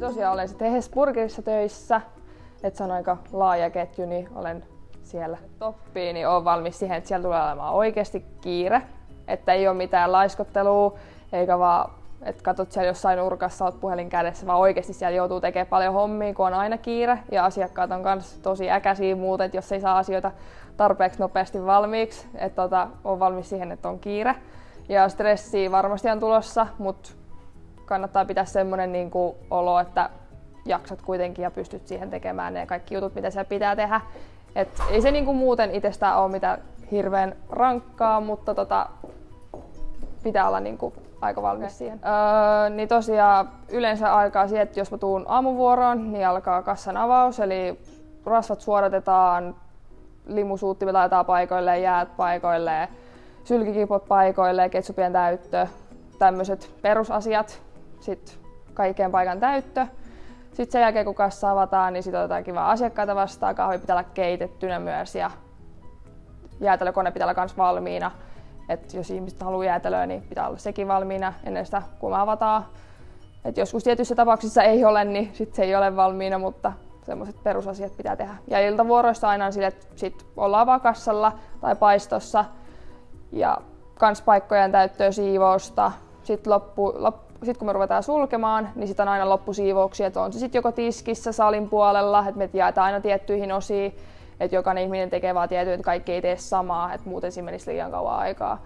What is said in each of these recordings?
tosiaan olen sitten Hesburgerissa töissä, että se on aika laaja ketju, niin olen siellä toppiin, niin olen valmis siihen, että siellä tulee olemaan oikeasti kiire. Että ei ole mitään laiskottelua, eikä vaan, että katsot siellä jossain nurkassa, olet puhelin kädessä, vaan oikeasti siellä joutuu tekemään paljon hommia, kun on aina kiire. Ja asiakkaat on myös tosi äkäisiä muuten, että jos ei saa asioita tarpeeksi nopeasti valmiiksi, että tota, on valmis siihen, että on kiire. Ja stressiä varmasti on tulossa, mutta kannattaa pitää semmoinen niin kuin olo, että jaksat kuitenkin ja pystyt siihen tekemään ne kaikki jutut, mitä siellä pitää tehdä. Et ei se niin kuin muuten itsestään ole mitään hirveän rankkaa, mutta tota, pitää olla niin kuin aika valmis okay. siihen. Öö, niin tosiaan yleensä alkaa siihen, että jos mä tuun aamuvuoroon, niin alkaa kassan avaus, eli rasvat suodatetaan, limusuuttimet laitetaan paikoilleen, jäät paikoilleen, sylkikipot paikoilleen, ketsupien täyttö, tämmöiset perusasiat, sitten kaikkeen paikan täyttö. Sitten sen jälkeen kun kassa avataan, niin sitten otetaan kiva asiakkaita vastaan, kahvi pitää olla keitettynä myös ja jäätelökone pitää olla myös valmiina. Et jos ihmiset haluaa jäätelöä, niin pitää olla sekin valmiina ennen sitä, kun me avataan. Et joskus tietyissä tapauksissa ei ole, niin sit se ei ole valmiina, mutta semmoiset perusasiat pitää tehdä. Ja iltavuoroissa aina on sille, että sit ollaan vaan kassalla tai paistossa ja kans paikkojen täyttöä siivousta. Sitten loppu, loppu, sit kun me ruvetaan sulkemaan, niin sitten on aina loppusiivouksia, että on se sitten joko tiskissä salin puolella, että me jaetaan aina tiettyihin osiin, että jokainen ihminen tekee vaan tietyn, että kaikki ei tee samaa, että muuten siinä menisi liian kauan aikaa.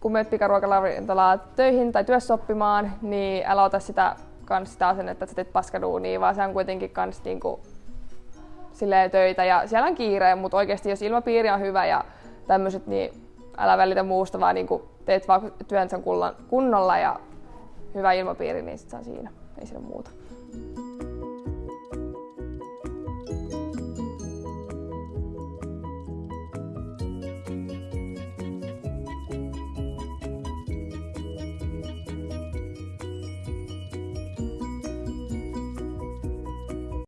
Kun menet pikaruokaravintolaa töihin tai työssoppimaan, niin älä ota sitä, kans sitä asennetta, että sä teet paskaduunia, vaan se on kuitenkin kans niinku, silleen töitä ja siellä on kiire, mutta oikeasti jos ilmapiiri on hyvä ja tämmöiset, niin älä välitä muusta, vaan niinku teet vaan työnsä kunnolla ja hyvä ilmapiiri, niin sit se on siinä. Ei siinä muuta.